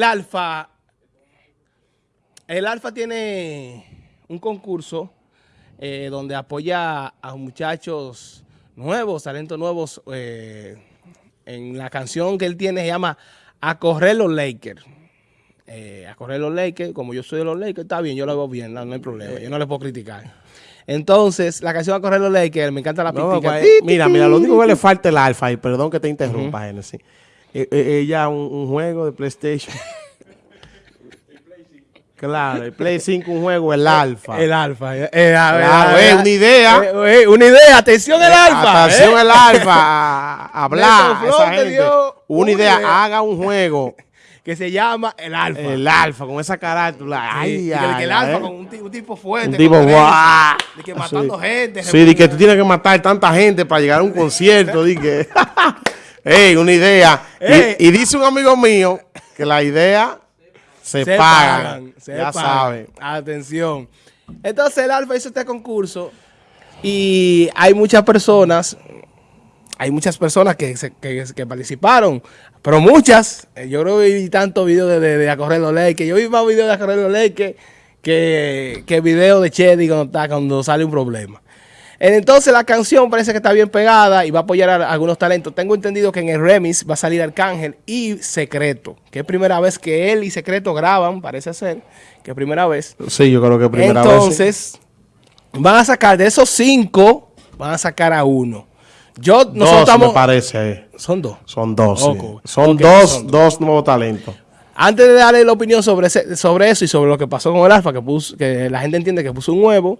El Alfa, el Alfa tiene un concurso eh, donde apoya a muchachos nuevos, talentos nuevos. Eh, en la canción que él tiene se llama A correr los Lakers. Eh, a correr los Lakers, como yo soy de los Lakers, está bien, yo lo hago bien, no, hay problema, yo no le puedo criticar. Entonces, la canción A correr los Lakers, me encanta la no, pues, Mira, mira, lo único que le falta el alfa, y perdón que te interrumpa, Genesis. Eh, eh, ella un, juego de PlayStation. Claro, el Play 5 un juego, el Alfa. El Alfa. Eh, eh una idea. una idea, atención el Alfa. Atención el Alfa. Hablar. Una idea, haga un juego. Que se llama el Alfa. El Alfa, con esa carátula. Ay, ay, que el Alfa con un, tipo fuerte. Un tipo guau. De que matando gente. Sí, de que tú tienes que matar tanta gente para llegar a un concierto. que. Ey, una idea. Y, dice un amigo mío que la idea se, paga. ya saben. Atención. Entonces el Alfa hizo este concurso y hay muchas personas, hay muchas personas que, que, participaron, pero muchas, eh, yo creo que vi tantos videos de, de, de que yo vi más videos de Acorrer los que, que, que videos de Chedi cuando, cuando sale un problema. Entonces la canción parece que está bien pegada y va a apoyar a algunos talentos. Tengo entendido que en el remix va a salir Arcángel y Secreto, que es primera vez que él y Secreto graban, parece ser, que es primera vez. Sí, yo creo que es primera vez. Entonces, van a sacar de esos cinco, van a sacar a uno. Yo, nosotros dos, me parece. Son dos. Son dos, Son, dos, dos, nuevos talentos. Antes de darle la opinión sobre, sobre eso y sobre lo que pasó con el Alfa, que, puso, que la gente entiende que puso un huevo,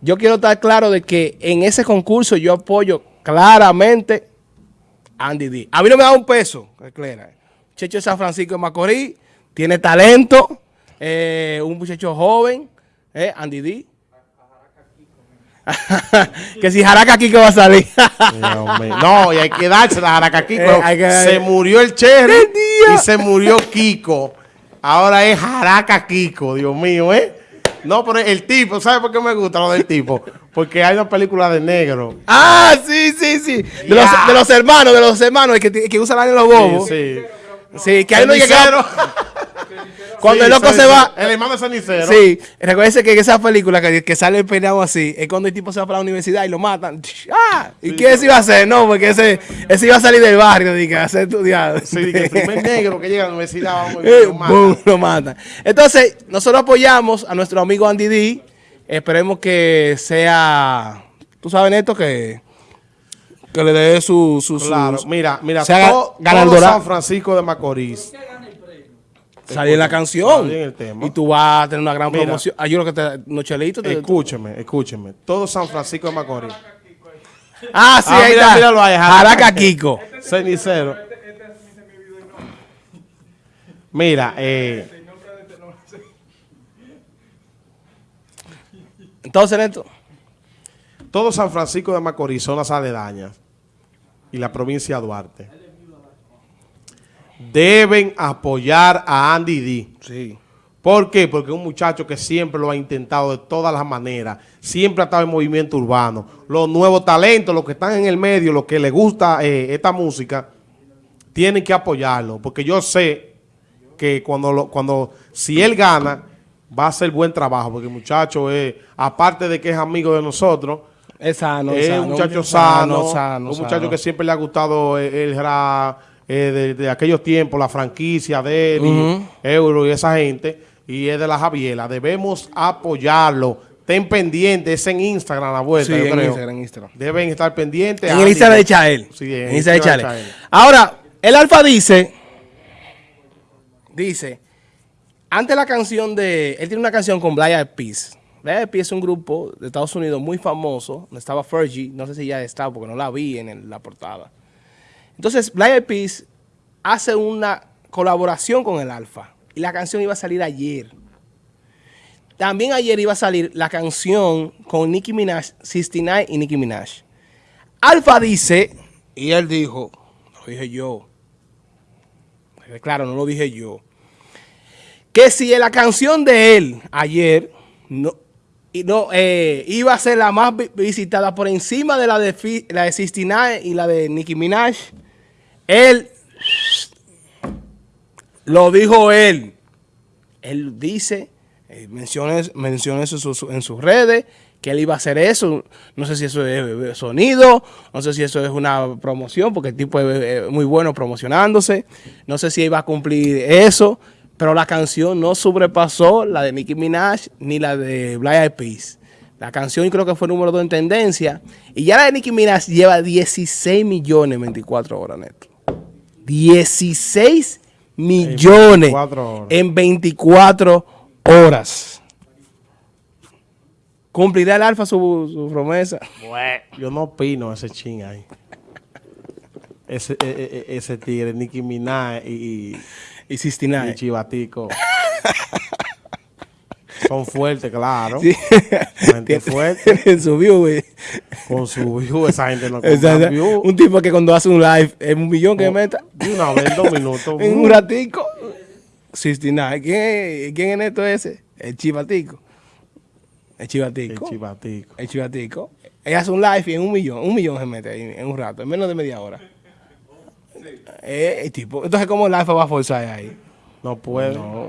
yo quiero estar claro de que en ese concurso yo apoyo claramente a Andy D. A mí no me da un peso, clara. Checho de San Francisco de Macorís, tiene talento, eh, un muchacho joven, eh, Andy D. que si Jaraca Kiko va a salir. no, y hay que darse la Jaraca Kiko. Eh, se murió el Cherry y se murió Kiko. Ahora es Jaraca Kiko, Dios mío, ¿eh? No, pero el tipo, ¿sabes por qué me gusta lo del tipo? Porque hay una película de negro. Ah, sí, sí, sí. De, los, de los, hermanos, de los hermanos, que, que usan en los bobos. Sí, sí. Sí, que hay uno que... Cuando el loco se va. El hermano es cenicero. Sí. Recuerden que en esa película que, que sale el peinado así, es cuando el tipo se va para la universidad y lo matan. ¡Ah! ¿Y qué se iba a hacer? No, porque ese, ese iba a salir del barrio, y a ser estudiado. Sí, que el primer negro que llega a la universidad vamos, eh, lo, matan. lo matan. Entonces, nosotros apoyamos a nuestro amigo Andy D. Esperemos que sea. ¿Tú sabes, Neto, que.? Que le dé su, su, claro, mira, mira, todo, todo San Francisco de Macorís Salir en la canción. Y tú vas a tener una gran promoción. Ah, yo que te, Nochelito. Te, escúcheme, escúcheme. Todo San Francisco de Macorís. Ah, sí, ah, ahí está. Míralo ahí. Jaraca Kiko. Cenicero. Mira, eh. Entonces, Neto. Todo San Francisco de Macorís son las aledañas. Y la provincia de Duarte deben apoyar a Andy D. Sí. ¿Por qué? Porque es un muchacho que siempre lo ha intentado de todas las maneras, siempre ha estado en movimiento urbano. Los nuevos talentos, los que están en el medio, los que les gusta eh, esta música, tienen que apoyarlo, porque yo sé que cuando, cuando si él gana, va a hacer buen trabajo, porque el muchacho es, aparte de que es amigo de nosotros, es sano, es un muchacho sano, un muchacho que siempre le ha gustado el, el rap, eh, de, aquellos tiempos, la franquicia de Euro y esa gente, y es de la Javiela. Debemos apoyarlo. Ten pendiente, es en Instagram la vuelta, sí, en Instagram, Instagram. Deben estar pendientes. En el Instagram de Chael. Sí, en, Instagram de Chael. Ahora, el Alfa dice, dice, antes la canción de, él tiene una canción con Blaya Peace. Blaya Peace es un grupo de Estados Unidos muy famoso, donde estaba Fergie, no sé si ya está porque no la vi en la portada. Entonces, Black Peace hace una colaboración con el Alfa. Y la canción iba a salir ayer. También ayer iba a salir la canción con Nicki Minaj, 69 y Nicki Minaj. Alfa dice, y él dijo, lo dije yo. Claro, no lo dije yo. Que si la canción de él ayer no, no, eh, iba a ser la más visitada por encima de la de, la de 69 y la de Nicki Minaj, él Lo dijo él. Él dice, eh, menciona, eso en sus, redes, que él iba a hacer eso. No sé si eso es eh, sonido, no sé si eso es una promoción, porque el tipo es eh, muy bueno promocionándose. No sé si iba a cumplir eso, pero la canción no sobrepasó la de Nicki Minaj ni la de Black Eyed Peas. La canción creo que fue número 2 en tendencia. Y ya la de Nicki Minaj lleva 16 millones en 24 horas, neto. 16 millones 24 horas. en 24 horas. ¿Cumplirá el Alfa su, su promesa? Bueno, yo no opino ese ching ahí. Ese, e- e- e- ese tigre, Nicki Minaj y, y, Y y 69. Chivatico. Son fuertes, claro. Sí. Gente fuerte. Tienen su view, güey. Con su view, esa gente no compra. Un tipo que cuando hace un live es un millón que meta De una vez, dos minutos. en un ratico. 69. ¿Quién es, ¿Quién es neto ese? El chivatico. El El chivatico. chivatico. El chivatico. Ella hace un live y en un millón, un millón se mete ahí en un rato, en menos de media hora. Eh, tipo. Entonces, ¿cómo el alfa va a forzar ahí? No puede. No.